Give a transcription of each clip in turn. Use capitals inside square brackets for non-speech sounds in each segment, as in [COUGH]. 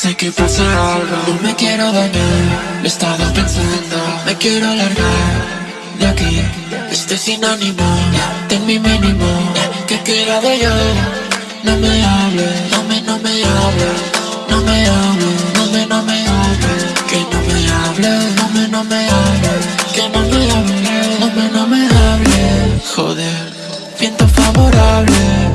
Sé que pasa algo, no me quiero dañar. He estado pensando, me quiero largar De aquí, este sin ánimo. Ten mi mínimo, que queda de yo No me hables, no me, no me hables. No me hables, no me, no me hables. Que no me hables, no me, no me hables. Que no me hables, no me, no me hables. Joder, viento favorable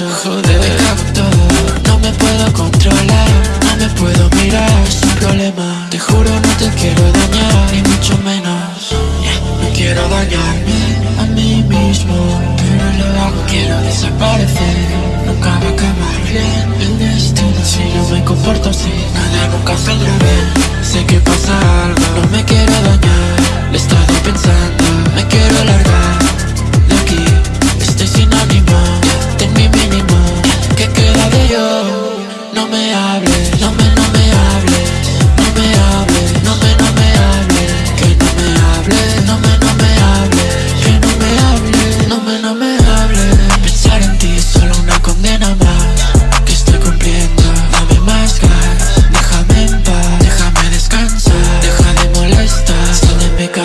Joder, todo, no me puedo controlar No me puedo mirar, es un problema. Te juro no te quiero dañar, ni mucho menos. No quiero dañarme a mí mismo Pero lo hago, quiero desaparecer. Nunca va a acabar bien el destino. Si no me comporto así, nada nunca saldrá bien. Sé que pasa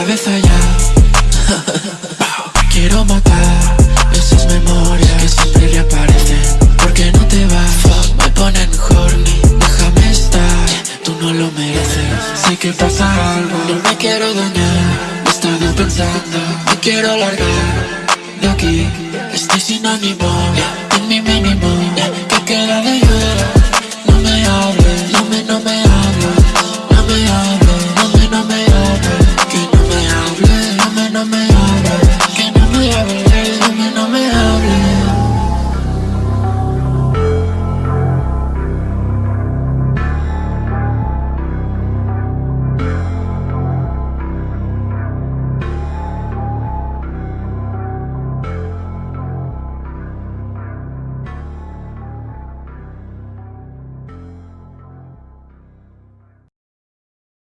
cabeza ya. [LAUGHS] Quiero matar esas memorias que siempre reaparecen. Porque no te vas, me ponen horny Déjame estar, tú no lo mereces. Sé que pasa algo, no me quiero dañar. He estado pensando, me quiero largar De aquí, estoy sin ánimo